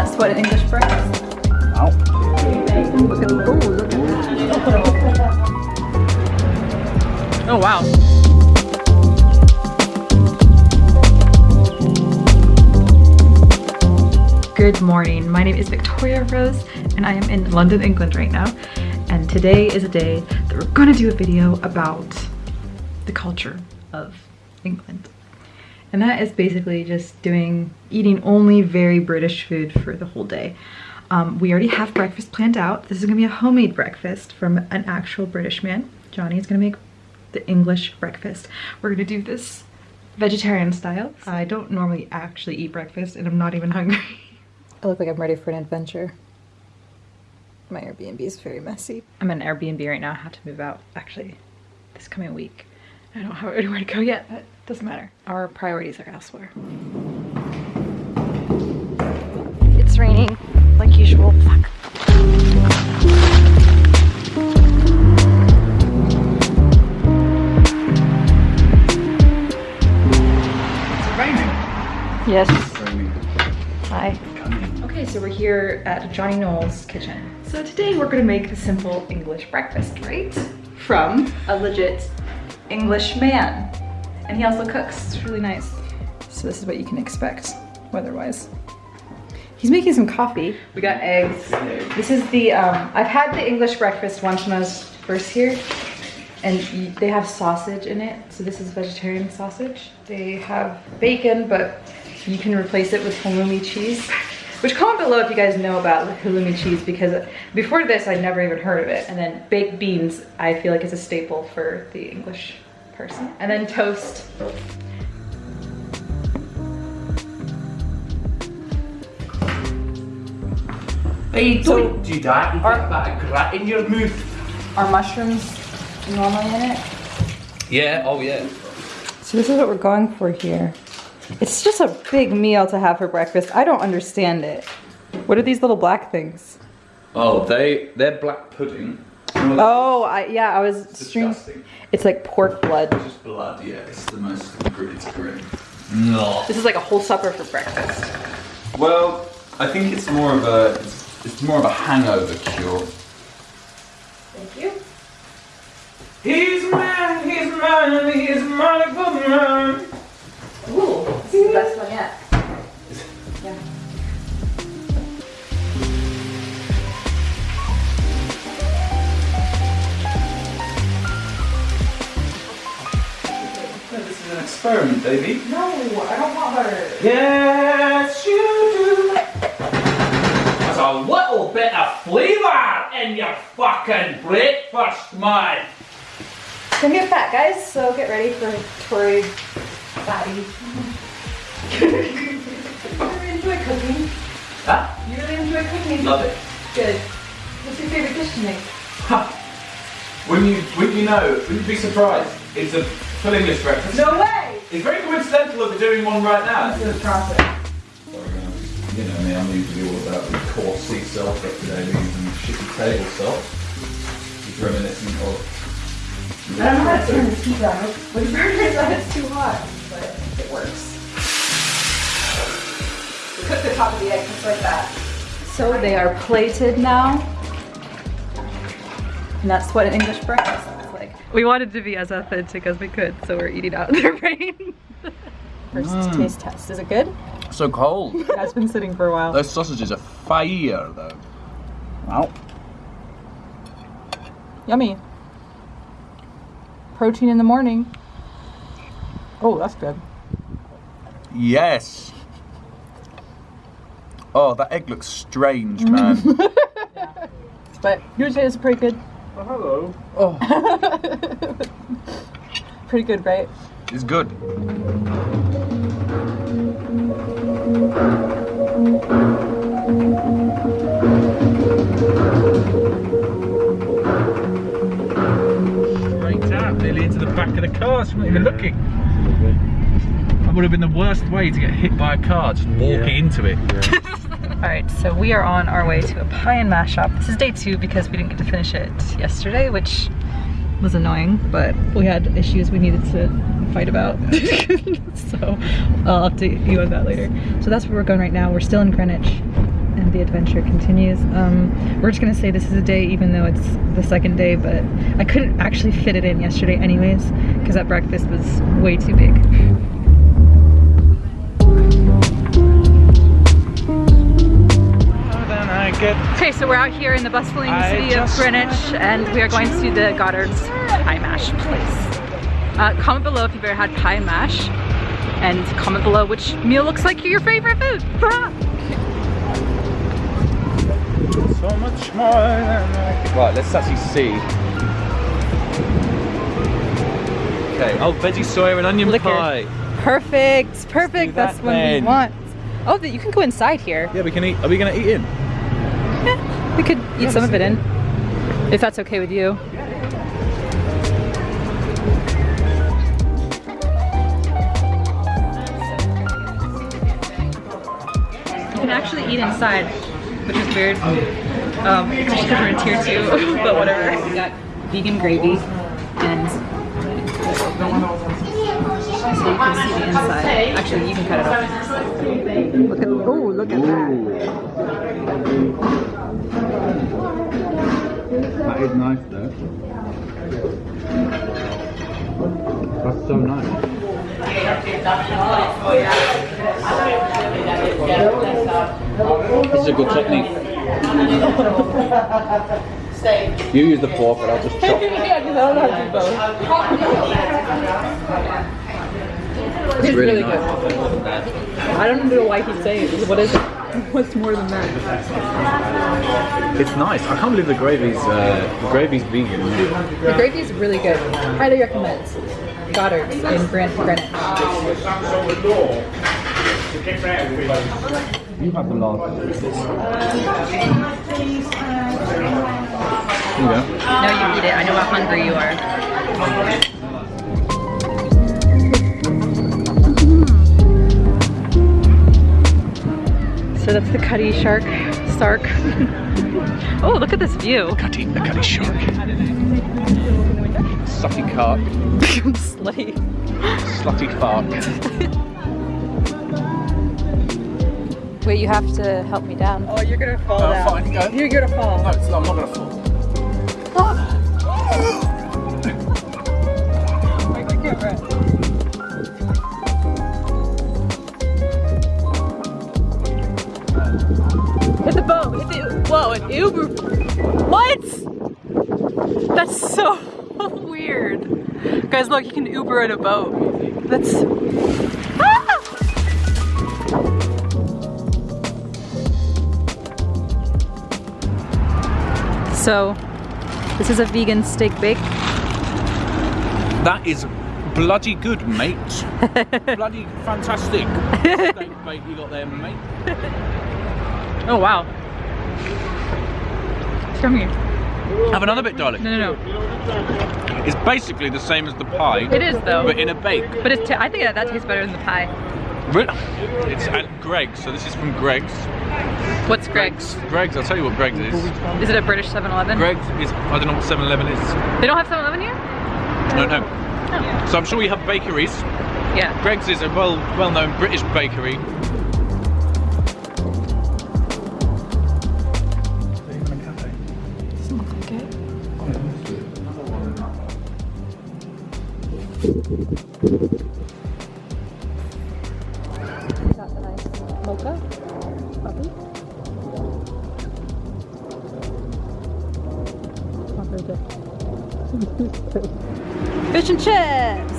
that's what an English breakfast. Ow. Look at, oh, look at that. Oh wow. Good morning. My name is Victoria Rose and I am in London, England right now. And today is a day that we're gonna do a video about the culture of England. And that is basically just doing, eating only very British food for the whole day. Um, we already have breakfast planned out. This is gonna be a homemade breakfast from an actual British man. Johnny is gonna make the English breakfast. We're gonna do this vegetarian style. I don't normally actually eat breakfast and I'm not even hungry. I look like I'm ready for an adventure. My Airbnb is very messy. I'm in an Airbnb right now. I have to move out actually this coming week. I don't have anywhere to go yet, but it doesn't matter. Our priorities are elsewhere. It's raining like usual. Fuck. It's raining. Yes. It's raining. Hi. Okay, so we're here at Johnny Knowles' kitchen. So today we're gonna make the simple English breakfast, right? From a legit English man. And he also cooks, it's really nice. So this is what you can expect weather-wise. He's making some coffee. We got eggs. This is the, um, I've had the English breakfast once when I was first here. And they have sausage in it. So this is vegetarian sausage. They have bacon, but you can replace it with halloumi cheese. Which comment below if you guys know about halloumi cheese because before this I'd never even heard of it. And then baked beans I feel like it's a staple for the English person. And then toast. Hey, So- don't do that. You Are- get that grat in your mouth. Are mushrooms normally in it? Yeah, oh yeah. So this is what we're going for here. It's just a big meal to have for breakfast. I don't understand it. What are these little black things? Oh, they, they're black pudding. Oh, I, yeah, I was It's disgusting. It's like pork blood. It's just blood, yeah. It's the most, gr- it's grim. No. This is like a whole supper for breakfast. Well, I think it's more of a, it's, it's more of a hangover cure. Thank you. He's a man, he's a man, he's a for man. Is the best one yet. Yeah. This is an experiment, baby. No, I don't want butter. Yes, you do. There's a little bit of flavour in your fucking breakfast, man. It's gonna get fat, guys, so get ready for Tori fatty. You really enjoy cooking. Huh? You really enjoy cooking. Love it. Good. What's your favorite dish to make? Ha. Wouldn't you, wouldn't you know, wouldn't you be surprised? It's a full English breakfast. No way! It's very coincidental that we're doing one right now. This is a process. You know me, I'm usually all about the coarse sea salt, but today we're using shitty table salt. It's reminiscent of. I don't know how to turn this heat down. When the burner is on, it's too hot, but it works. We cook the top of the egg just like that. So they are plated now. And that's what an English breakfast looks like. We wanted to be as authentic as we could, so we're eating out in the rain. First Mm. taste test. Is it good? So cold. It has been sitting for a while. Those sausages are fire, though. Ow. Yummy. Protein in the morning. Oh, that's good. Yes. Oh, that egg looks strange, man. But usually it's pretty good. Oh, hello. Oh, Pretty good, right? it's good. straight out, nearly into the back of the car. So I'm not even looking. That would have been the worst way to get hit by a car, just walking into it. All right, so we are on our way to a pie and mash shop. This is day two because we didn't get to finish it yesterday, which was annoying, but we had issues we needed to fight about. so I'll update you on that later. So that's where we're going right now. We're still in Greenwich and the adventure continues. Um, we're just gonna say this is a day even though it's the second day, but I couldn't actually fit it in yesterday anyways, because that breakfast was way too big. Then Okay, so we're out here in the bustling I city of Greenwich, and we are going to the Goddard's Pie Mash place. Uh, comment below if you've ever had pie mash, and comment below which meal looks like your favorite food. so much more than I Right, let's actually see. Okay, oh, veggie soya and onion Liquor. pie. Perfect, perfect. that That's what we want. Oh, you can go inside here. Yeah, we can eat. Are we gonna eat in? Yeah, we could eat some of it in, if that's okay with you. You can actually eat inside, which is weird. Um, because we're in tier two, but whatever. We got vegan gravy and so you can see the inside. Actually, you can cut it off. Look at oh, look at that. That is nice though. That's so nice. This is a good technique. You use the fork, but I'll just chop. It's really really, good. I don't know why he's saying it. What is it? What's more than that? It's nice. I can't believe the gravy's uh, the gravy's vegan. The gravy is really good. Highly recommend. Goddard's in Grant Greenwich. You have the last. Here you go. No, you eat it. I know how hungry you are. So that's the Cuddy Shark Stark. oh, look at this view. Cutty, the cutty shark. Sucky carp, Slutty. slutty fark. Wait, you have to help me down. Oh, you're gonna fall Oh, fine, go. You're gonna fall. No, it's not, I'm not gonna fall. Hit Guys, look, you can Uber in a boat. That's. Ah! So, this is a vegan steak bake. That is bloody good, mate. bloody fantastic. Steak bake you got there, mate. Oh wow. Come here. Have another bit, darling. No, no, no. It's basically the same as the pie, It is though. but in a bake. But it's. T- I think that, that tastes better than the pie. Really? It's at Greggs, so this is from Greggs. What's Greggs? Greggs, I'll tell you what Greggs is. Is it a British 7-Eleven? Greggs is, I don't know what 7-Eleven is. They don't have 7-Eleven here? No, no. Oh. So I'm sure you have bakeries. Yeah. Greggs is a well, well-known British bakery. Got the nice mocha. Coffee. Not very good. Fish and chips!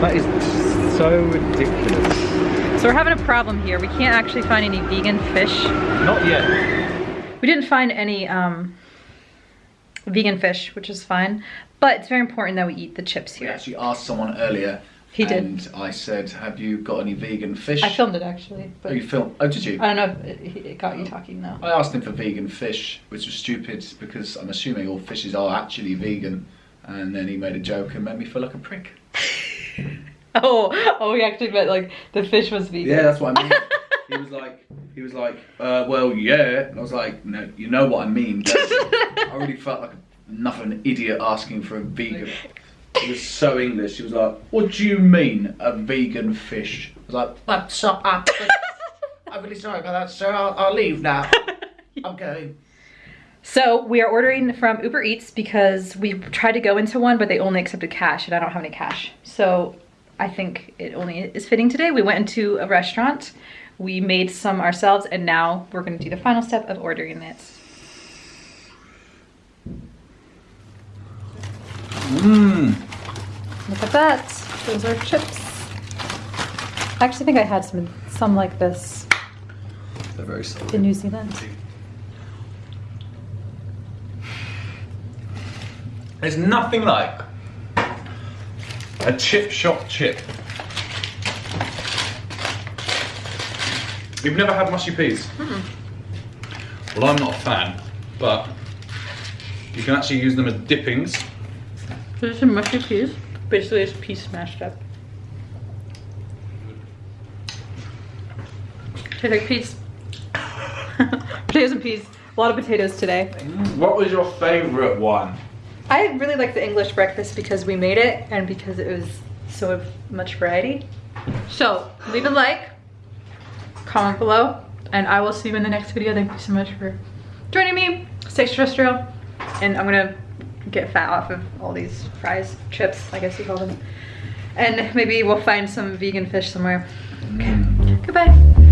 That is so ridiculous. So we're having a problem here. We can't actually find any vegan fish. Not yet. We didn't find any um, vegan fish, which is fine. But it's very important that we eat the chips We here. actually asked someone earlier. He did. And I said, "Have you got any vegan fish?" I filmed it actually, Oh, you filmed? Oh, did you? I don't know if it, it got you talking now. I asked him for vegan fish, which was stupid because I'm assuming all fishes are actually vegan. And then he made a joke and made me feel like a prick. Oh, oh, he actually meant like the fish was vegan. Yeah, that's what I mean. he was like, he was like, uh, well, yeah. And I was like, no, you know what I mean. I really felt like enough of an idiot asking for a vegan. He was so English. He was like, what do you mean a vegan fish? I was like, what's up? I I'm really sorry about that, sir. I'll, I'll leave now. I'm going. So we are ordering from Uber Eats because we tried to go into one, but they only accepted cash and I don't have any cash. So I think it only is fitting today. We went into a restaurant, we made some ourselves, and now we're gonna do the final step of ordering it. Mmm. Look at that, those are chips. I actually think I had some, some like this They're very solid. in New Zealand. There's nothing like a chip shop chip. You've never had mushy peas? Well, I'm not a fan, but you can actually use them as dippings. There's is mushy peas. Basically, it's peas smashed up. Tastes like peas. potatoes and peas. A lot of potatoes today. What was your favourite one? I really like the English breakfast because we made it and because it was so much variety. So leave a like, comment below, and I will see you in the next video. Thank you so much for joining me. Stay terrestrial. And I'm gonna get fat off of all these fries, chips, I guess you call them. And maybe we'll find some vegan fish somewhere. Okay, mm. goodbye.